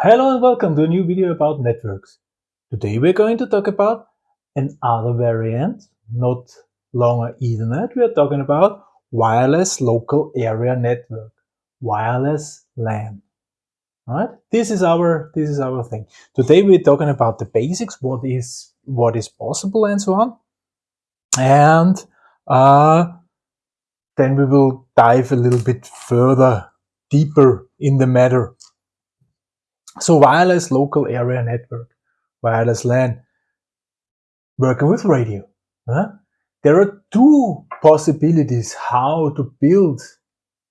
Hello and welcome to a new video about networks. Today we're going to talk about another variant, not longer Ethernet. We are talking about wireless local area network, wireless LAN. Right? This is our this is our thing. Today we're talking about the basics, what is what is possible and so on. And uh, then we will dive a little bit further, deeper in the matter so wireless local area network, wireless LAN, working with radio. Huh? There are two possibilities how to build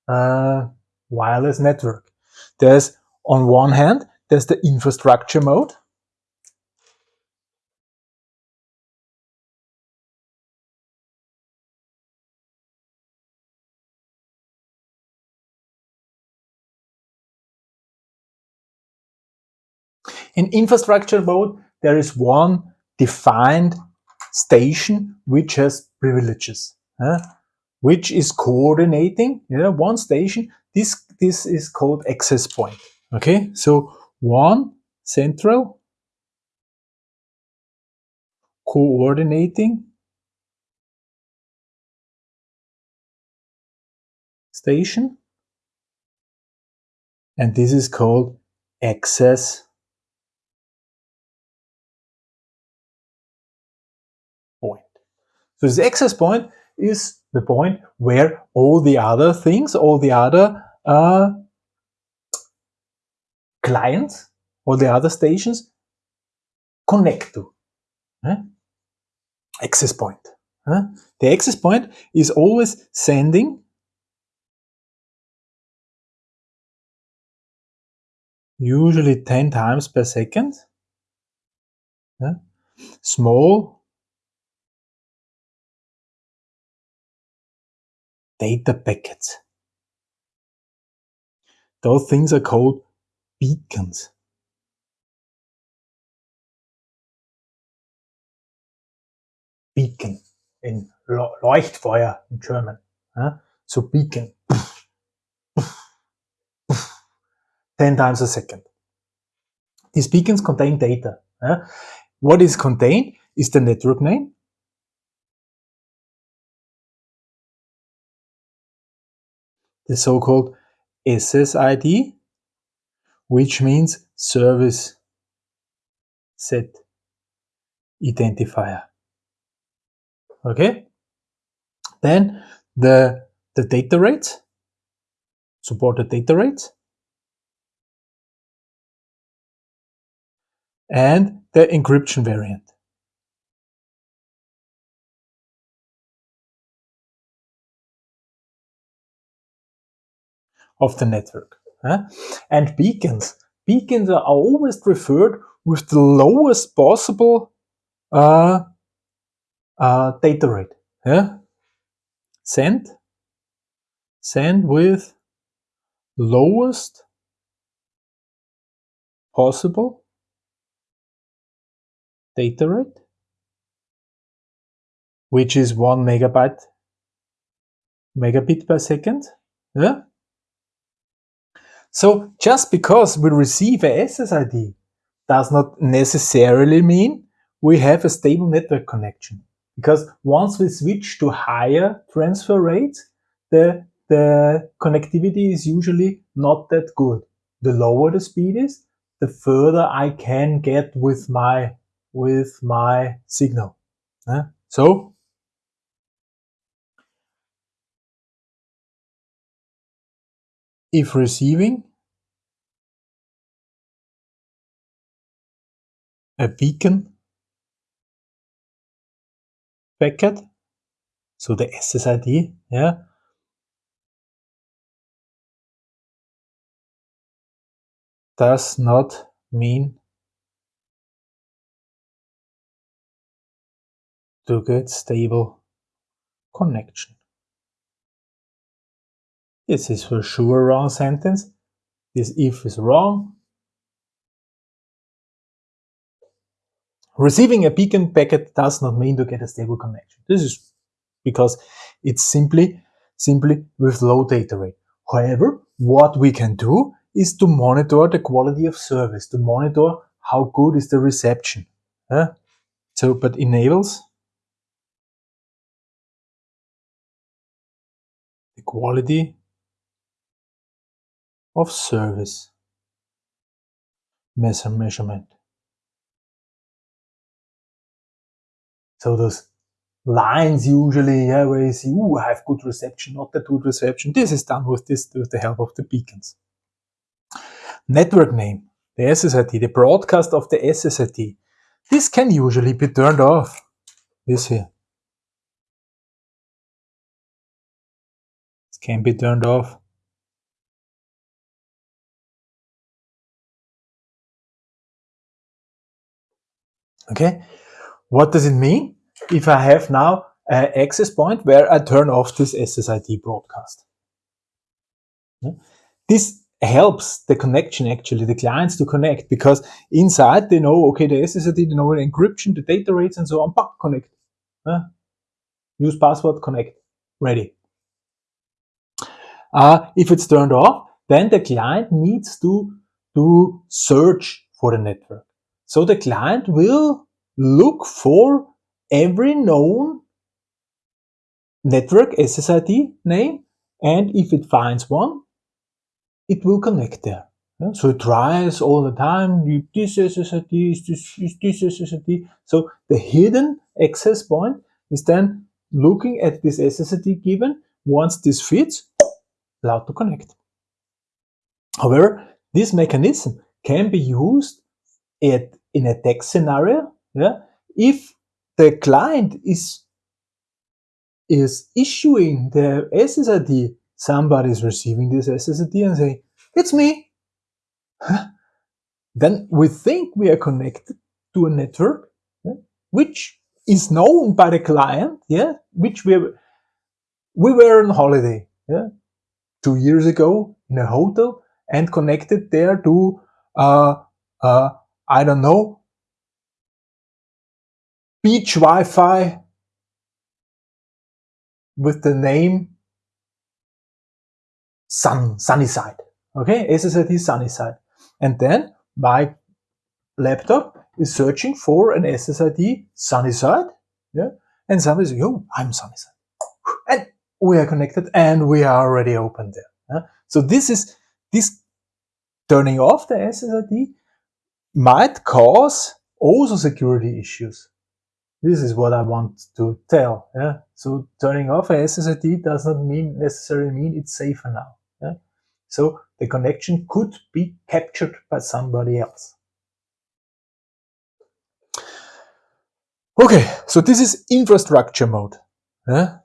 a wireless network. There's on one hand, there's the infrastructure mode. In infrastructure mode, there is one defined station which has privileges, uh, which is coordinating yeah, one station. This, this is called access point. Okay, so one central coordinating station and this is called access So this access point is the point where all the other things, all the other uh, clients, all the other stations connect to. Access point. The access point is always sending usually 10 times per second small data packets. Those things are called beacons. Beacon in Leuchtfeuer in German. So beacon. 10 times a second. These beacons contain data. What is contained is the network name, the so-called SSID, which means service set identifier. Okay? Then the, the data rates, supported data rates, and the encryption variant. Of the network. And beacons. Beacons are always preferred with the lowest possible uh, uh, data rate. Yeah? Send, send with lowest possible data rate, which is one megabyte megabit per second. Yeah? So just because we receive a SSID does not necessarily mean we have a stable network connection. Because once we switch to higher transfer rates, the, the connectivity is usually not that good. The lower the speed is, the further I can get with my, with my signal. Uh, so if receiving a beacon packet, so the SSID, yeah, does not mean to get stable connection. This is for sure wrong sentence. This if is wrong. Receiving a beacon packet does not mean to get a stable connection. This is because it's simply, simply with low data rate. However, what we can do is to monitor the quality of service, to monitor how good is the reception. So, but enables the quality of service measure measurement. So those lines usually, yeah, where you see, ooh, I have good reception, not that good reception. This is done with this with the help of the beacons. Network name, the SSID, the broadcast of the SSID. This can usually be turned off. This here. This can be turned off. Okay, what does it mean? If I have now an access point where I turn off this SSID broadcast. This helps the connection actually, the clients to connect because inside they know, okay, the SSID, they know the encryption, the data rates and so on, but connect. Use password, connect, ready. Uh, if it's turned off, then the client needs to, to search for the network. So the client will look for every known network SSID name and if it finds one, it will connect there. So it tries all the time, this SSID is this, is this SSID. So the hidden access point is then looking at this SSID given. Once this fits, allowed to connect. However, this mechanism can be used at in a text scenario, yeah, if the client is is issuing the SSID, somebody is receiving this SSID and say, it's me. then we think we are connected to a network, yeah, which is known by the client, yeah, which we we were on holiday, yeah, two years ago in a hotel and connected there to uh, uh, I don't know, beach Wi-Fi with the name Sun, Sunnyside. Okay, SSID Sunnyside. And then my laptop is searching for an SSID Sunnyside. Yeah. And somebody says, oh, I'm Sunnyside. And we are connected and we are already open there. Yeah? So this is, this turning off the SSID might cause also security issues. This is what I want to tell. Yeah? So turning off a SSID does not mean necessarily mean it's safer now. Yeah? So the connection could be captured by somebody else. Okay, so this is infrastructure mode. Yeah?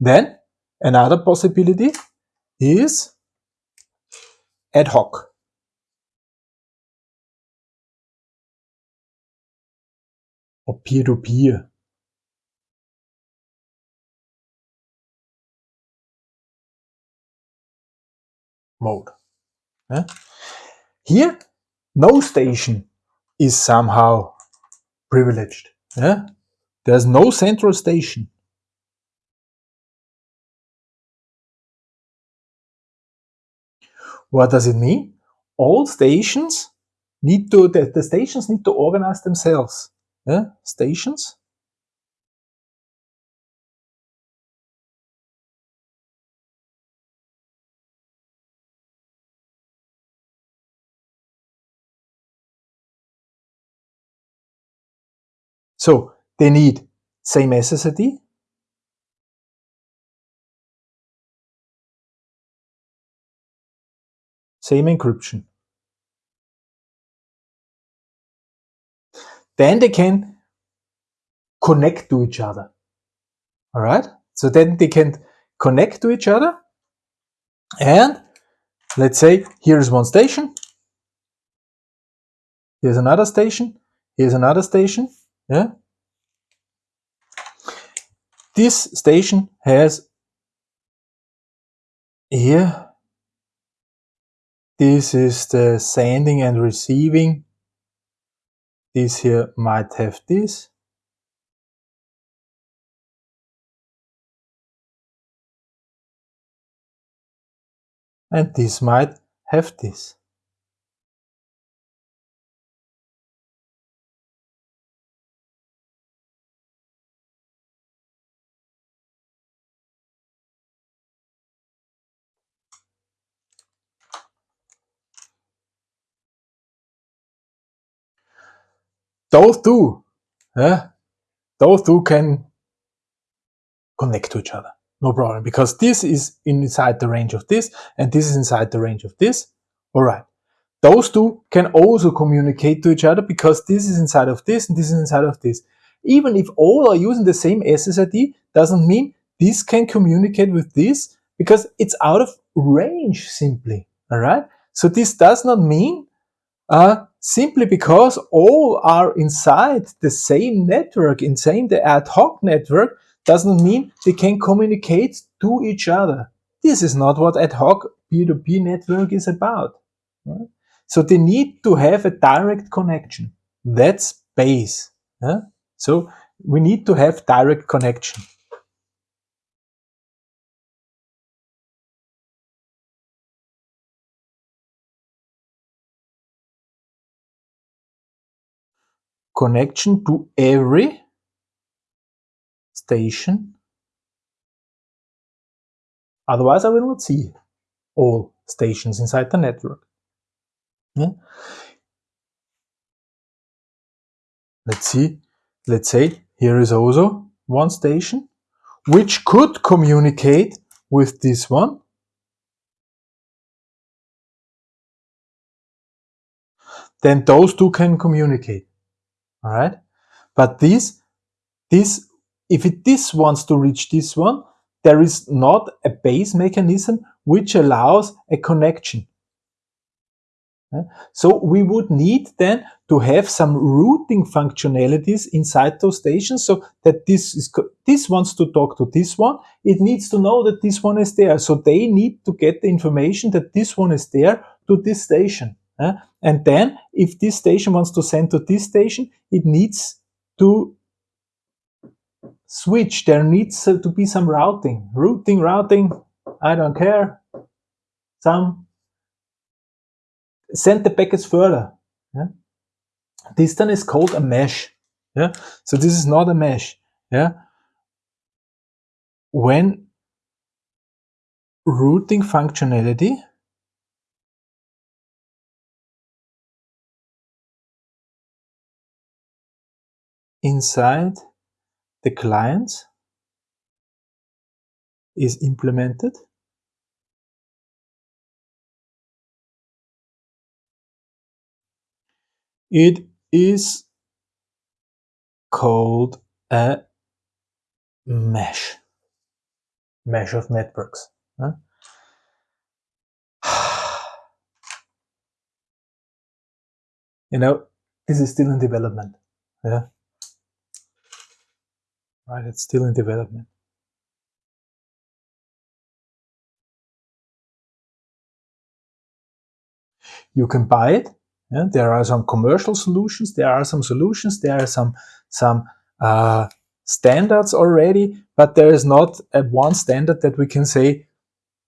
Then another possibility is ad hoc. Or peer-to-peer mode. Yeah? Here, no station is somehow privileged. Yeah? There's no central station. What does it mean? All stations need to, the, the stations need to organize themselves stations. So they need same SSID, same encryption. Then they can connect to each other. All right. So then they can connect to each other. And let's say here's one station. Here's another station. Here's another station. Yeah. This station has here. This is the sending and receiving this here might have this. and this might have this. Those two, yeah, those two can connect to each other. No problem, because this is inside the range of this, and this is inside the range of this. All right. Those two can also communicate to each other because this is inside of this and this is inside of this. Even if all are using the same SSID, doesn't mean this can communicate with this because it's out of range simply. All right. So this does not mean uh, simply because all are inside the same network, inside the ad hoc network, doesn't mean they can communicate to each other. This is not what ad hoc peer-to-peer -peer network is about. Right? So they need to have a direct connection. That's base. Yeah? So we need to have direct connection. Connection to every station. Otherwise I will not see all stations inside the network. Yeah. Let's see, let's say here is also one station which could communicate with this one. Then those two can communicate. All right. But this, this, if it, this wants to reach this one, there is not a base mechanism which allows a connection. So we would need then to have some routing functionalities inside those stations so that this is this wants to talk to this one. It needs to know that this one is there. So they need to get the information that this one is there to this station. And then if this station wants to send to this station, it needs to switch. There needs to be some routing. Routing, routing, I don't care. Some send the packets further. Yeah? This then is called a mesh. Yeah? So this is not a mesh. Yeah? When routing functionality inside the client is implemented It is called a mesh, mesh of networks. Huh? you know, this is still in development. Yeah. Right, it's still in development. You can buy it yeah, there are some commercial solutions, there are some solutions, there are some, some uh, standards already, but there is not a one standard that we can say,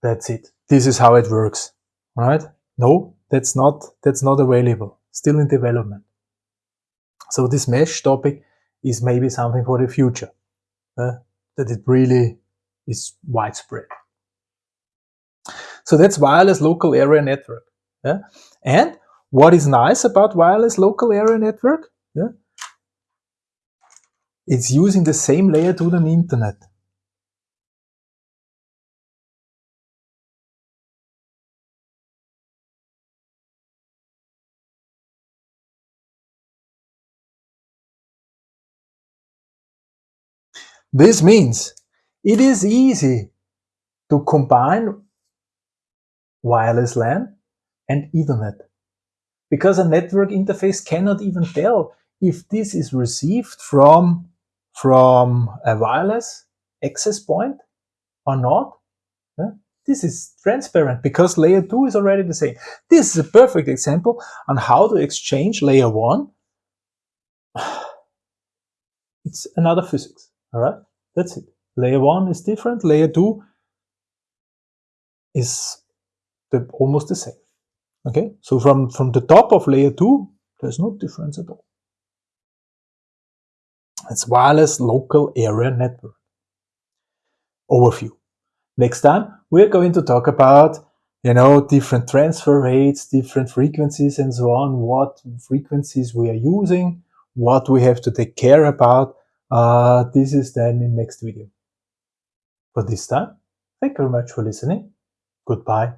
that's it, this is how it works, right? No, that's not, that's not available, still in development. So this mesh topic is maybe something for the future, uh, that it really is widespread. So that's wireless local area network. Yeah? And what is nice about wireless local area network? Yeah, it's using the same layer to the Ethernet. This means it is easy to combine wireless LAN and Ethernet because a network interface cannot even tell if this is received from, from a wireless access point or not. This is transparent because layer 2 is already the same. This is a perfect example on how to exchange layer 1. It's another physics, all right? That's it. Layer 1 is different, layer 2 is the, almost the same. Okay, so from, from the top of layer 2, there's no difference at all. It's wireless local area network. Overview. Next time, we're going to talk about, you know, different transfer rates, different frequencies and so on, what frequencies we are using, what we have to take care about. Uh, this is then in next video. For this time, thank you very much for listening. Goodbye.